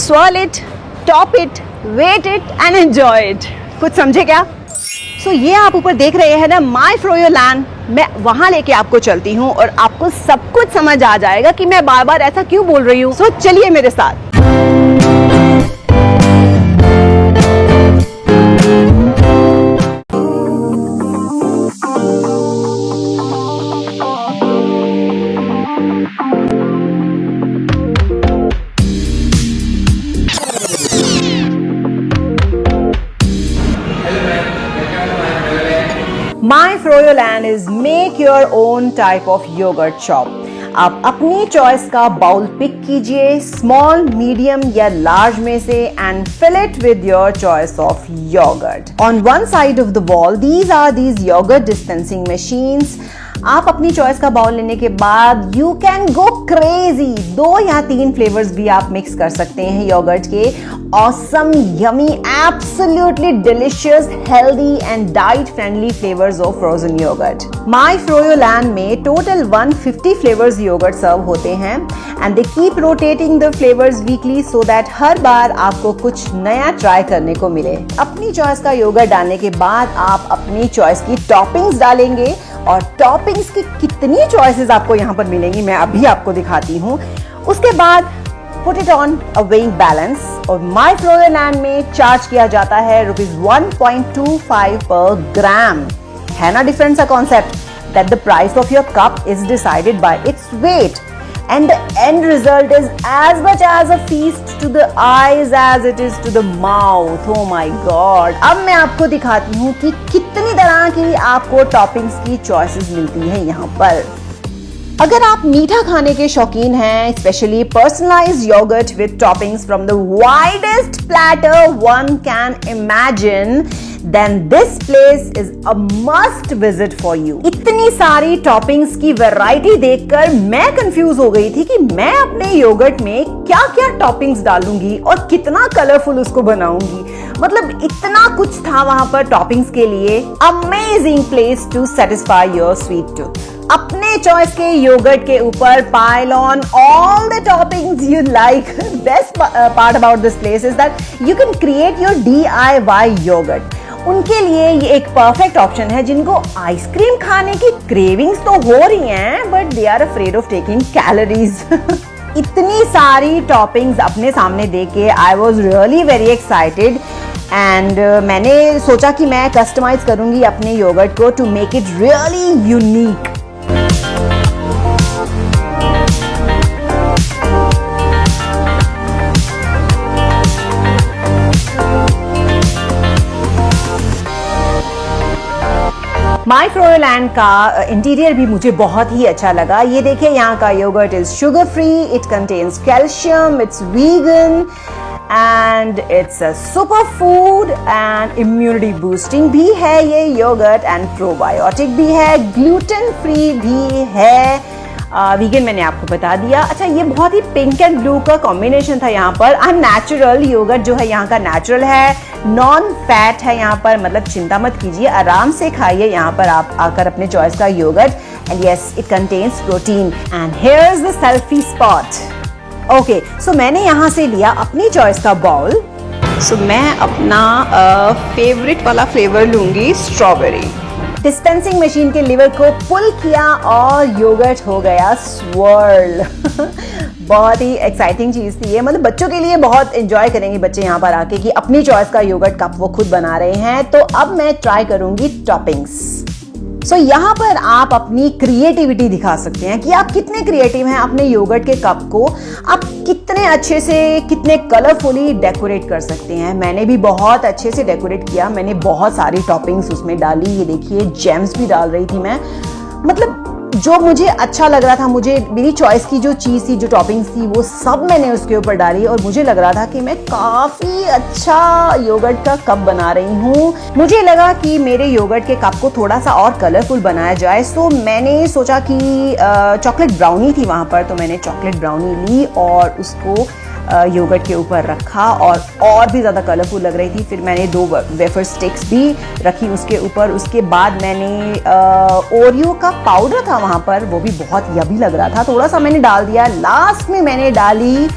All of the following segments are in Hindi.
swirl it, top it, wait it and enjoy it. कुछ समझे क्या? सो so, ये आप ऊपर देख रहे हैं ना माई फ्रोयो लैंड मैं वहाँ लेके आपको चलती हूँ और आपको सब कुछ समझ आ जाएगा कि मैं बार बार ऐसा क्यों बोल रही हूँ। सो so, चलिए मेरे साथ। My Froyo Land is make your own type of yogurt shop. आप अपनी चॉइस का बाउल पिक कीजिए स्मॉल मीडियम या लार्ज में से and fill it with your choice of yogurt on one side of the wall these are these yogurt dispensing machines आप अपनी चॉइस का बाउल लेने के बाद यू कैन गो क्रेजी दो या तीन फ्लेवर्स भी आप मिक्स कर सकते हैं योगर्ट के yummy absolutely delicious healthy and diet friendly flavours of frozen yogurt my froyo में टोटल 150 फ्लेवर्स योगर्ट सर्व होते हैं and they keep rotating the flavours weekly so that हर बार आपको कुछ नया ट्राई करने को मिले। अपनी चॉइस का योगर्ट डालने के बाद आप अपनी चॉइस की टॉपिंग्स डालेंगे, और टॉपिंग्स की कितनी चॉइसेस आपको यहाँ पर मिलेंगी, मैं अभी आपको दिखाती हूँ। उसके बाद put it on a weighing balance और माई फ्रोजन लैंड में चार्ज किया जाता है रुपीज़ 1.25 पर ग्राम है ना डिफरेंस का concept that the price of your cup is decided by its weight and the end result is as much as a feast to the eyes as it is to the mouth. Oh my god. अब मैं आपको दिखाती हूँ कि कितनी तरह की आपको टॉपिंग्स की चॉइसेस मिलती हैं यहाँ पर। अगर आप मीठा खाने के शौकीन हैं specially personalise yogurt with toppings from the widest platter one can imagine then this place is a must visit for you इतनी सारी टॉपिंग्स की वैरायटी देखकर मैं कंफ्यूज हो गई थी कि मैं अपने योगर्ट में क्या क्या टॉपिंग्स डालूँगी और कितना कलरफुल उसको बनाऊँगी। मतलब इतना कुछ था वहाँ पर टॉपिंग्स के लिए। Amazing place to satisfy your sweet tooth अपने चॉइस के योगर्ट के ऊपर pile on all the toppings you like best part about this place is that you can create your D I Y yogurt उनके लिए ये एक परफेक्ट ऑप्शन है जिनको आइसक्रीम खाने की क्रेविंग्स तो हो रही हैं but they are afraid of taking calories इतनी सारी टॉपिंग्स अपने सामने देख के I was really very excited and मैंने सोचा कि मैं कस्टमाइज करूँगी अपने योगर्ट को to make it really unique and का इंटीरियर भी मुझे बहुत ही अच्छा लगा। ये देखिए, यहाँ का yogurt is sugar free it contains calcium it's vegan and it's a super food and immunity boosting भी है ये योगर्ट एंड प्रोबायोटिक भी है ग्लूटेन फ्री भी है। वीगन मैंने आपको बता दिया। अच्छा ये बहुत ही पिंक एंड ब्लू का कॉम्बिनेशन था यहाँ पर। एम नेचुरल योगर्ट जो है यहाँ का नेचुरल है। नॉन फैट है यहाँ पर मतलब चिंता मत कीजिए आराम से खाइए यहाँ पर आप आकर अपने चॉइस का yogurt and yes it contains protein and here is the selfie spot okay so मैंने यहाँ से लिया अपनी चॉइस का बाउल सो so, मैं अपना फेवरेट uh, वाला फ्लेवर लूँगी स्ट्रॉबेरी डिस्पेंसिंग मशीन के लिवर को पुल किया और योगर्ट हो गया स्वर्ल बहुत ही एक्साइटिंग चीज़ थी ये। मतलब बच्चों के लिए बहुत इंजॉय करेंगे बच्चे यहाँ पर आके कि अपनी चॉइस का योगर्ट कप वो खुद बना रहे हैं। तो अब मैं ट्राई करूँगी टॉपिंग्स सो so, यहाँ पर आप अपनी क्रिएटिविटी दिखा सकते हैं कि आप कितने क्रिएटिव हैं अपने योगर्ट के कप को। आप कितने अच्छे से कितने कलरफुली डेकोरेट कर सकते हैं। मैंने भी बहुत अच्छे से डेकोरेट किया। मैंने बहुत सारी टॉपिंग्स उसमें डाली। ये देखिए जेम्स भी डाल रही थी मैं। मतलब जो मुझे अच्छा लग रहा था, मुझे मेरी चॉइस की जो चीज़ थी, जो टॉपिंग्स थी, वो सब मैंने उसके ऊपर डाली और मुझे लग रहा था कि मैं काफ़ी अच्छा योगर्ट का कप बना रही हूँ। मुझे लगा कि मेरे योगर्ट के कप को थोड़ा सा और कलरफुल बनाया जाए। सो मैंने सोचा कि चॉकलेट ब्राउनी थी वहाँ पर तो मैंने चॉकलेट ब्राउनी ली और उसको योगर्ट के ऊपर रखा और और भी ज़्यादा कलरफुल लग रही थी। फिर मैंने दो वेफर स्टिक्स भी रखी उसके ऊपर। उसके बाद मैंने ओरियो का पाउडर था वहाँ पर। वो भी बहुत यबी लग रहा था। थोड़ा सा मैंने डाल दिया। लास्ट में मैंने डाली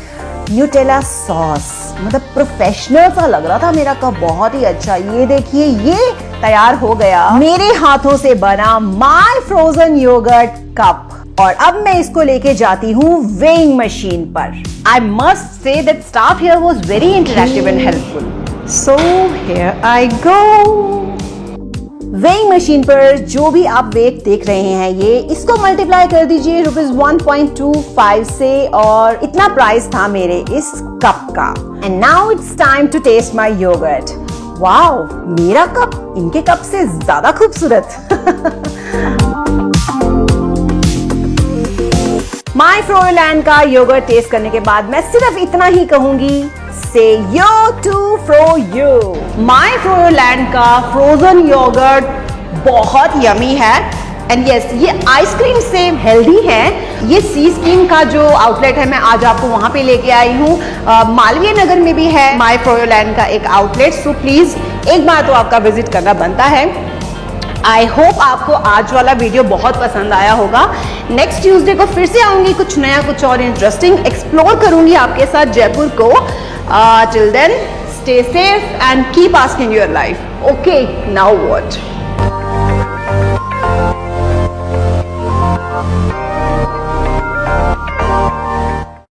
न्यूटेला सॉस मतलब प्रोफेशनल सा लग रहा था मेरा कप। बहुत ही अच्छा। ये देखिए, ये तैयार हो गया। मेरे हाथों से बना माय फ्रोजन योगर्ट कप और अब मैं इसको लेके जाती हूँ वेइंग मशीन पर। I must say that staff here was very interactive and helpful so here I go weighing machine पर जो भी आप वेट देख रहे हैं ये इसको मल्टीप्लाई कर दीजिए रुपीज़ 1.25 से और इतना प्राइस था मेरे इस कप का। And now it's time to taste my yogurt wow मेरा कप इनके कप से ज़्यादा खूबसूरत। माय फ्रोलैंड का योगर्ट टेस्ट करने के बाद मैं सिर्फ़ इतना ही कहूँगी से yo to fro you my Froland का फ्रोजन योगर्ट बहुत यमी है. एंड यस yes, ये आइसक्रीम से हेल्दी है. ये सी स्कीम का जो आउटलेट है मैं आज आपको वहाँ पे लेके आई हूँ. मालवीय नगर में भी है माई फ्रोलैंड का एक आउटलेट सो प्लीज़ एक बार तो आपका विज़िट करना बनता है. आई होप आपको आज वाला वीडियो बहुत पसंद आया होगा। नेक्स्ट ट्यूजडे को फिर से आऊँगी कुछ नया, कुछ और इंटरेस्टिंग एक्सप्लोर करूँगी आपके साथ जयपुर को। Till then stay safe and keep asking your life okay now what?